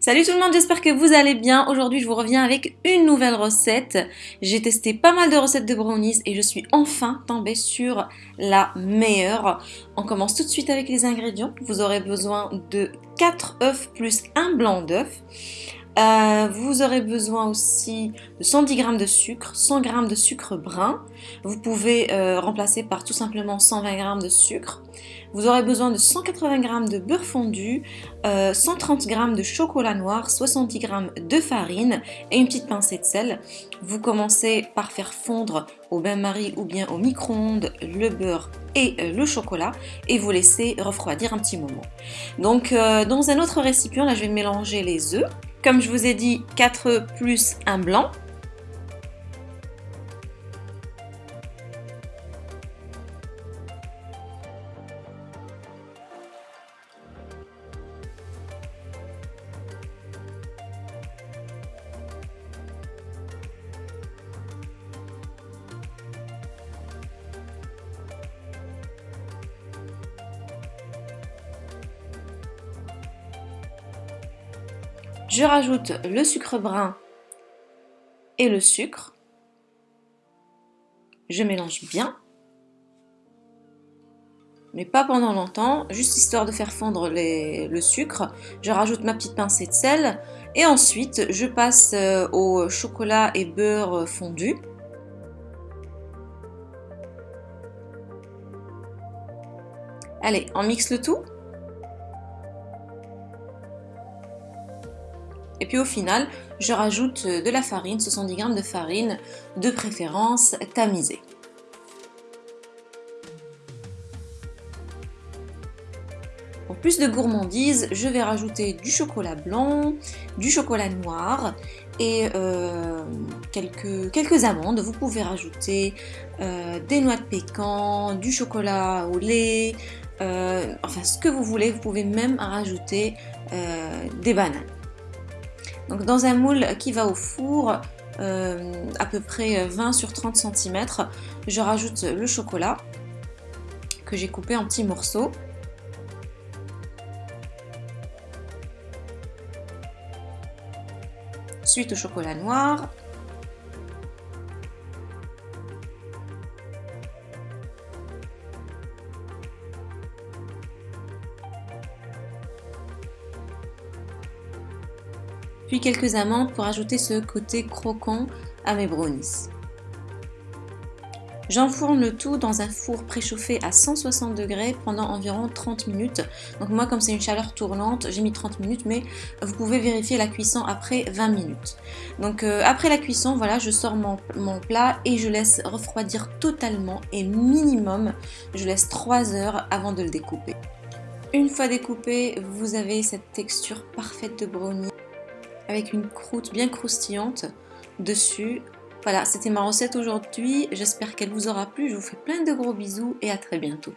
Salut tout le monde, j'espère que vous allez bien. Aujourd'hui, je vous reviens avec une nouvelle recette. J'ai testé pas mal de recettes de brownies et je suis enfin tombée sur la meilleure. On commence tout de suite avec les ingrédients. Vous aurez besoin de 4 œufs plus un blanc d'œuf. Euh, vous aurez besoin aussi de 110 g de sucre, 100 g de sucre brun. Vous pouvez euh, remplacer par tout simplement 120 g de sucre. Vous aurez besoin de 180 g de beurre fondu, 130 euh, g de chocolat noir, 70 g de farine et une petite pincée de sel. Vous commencez par faire fondre au bain-marie ou bien au micro-ondes le beurre et le chocolat et vous laissez refroidir un petit moment. Donc dans un autre récipient, là je vais mélanger les œufs. Comme je vous ai dit, 4 plus un blanc. Je rajoute le sucre brun et le sucre. Je mélange bien. Mais pas pendant longtemps, juste histoire de faire fondre le sucre. Je rajoute ma petite pincée de sel. Et ensuite, je passe euh, au chocolat et beurre fondu. Allez, on mixe le tout. Et puis au final, je rajoute de la farine, 70 g de farine, de préférence tamisée. Pour plus de gourmandise, je vais rajouter du chocolat blanc, du chocolat noir et euh, quelques, quelques amandes. Vous pouvez rajouter euh, des noix de pécan, du chocolat au lait, euh, enfin ce que vous voulez. Vous pouvez même rajouter des bananes. Donc dans un moule qui va au four, euh, à peu près 20 sur 30 cm, je rajoute le chocolat que j'ai coupé en petits morceaux. Suite au chocolat noir, puis quelques amandes pour ajouter ce côté croquant à mes brownies. J'enfourne le tout dans un four préchauffé à 160 degrés pendant environ 30 minutes. Donc moi comme c'est une chaleur tournante, j'ai mis 30 minutes mais vous pouvez vérifier la cuisson après 20 minutes. Donc euh, après la cuisson, voilà, je sors mon, plat et je laisse refroidir totalement et minimum, je laisse 3 heures avant de le découper. Une fois découpé, vous avez cette texture parfaite de brownie avec une croûte bien croustillante dessus. Voilà, c'était ma recette aujourd'hui. J'espère qu'elle vous aura plu. Je vous fais plein de gros bisous et à très bientôt.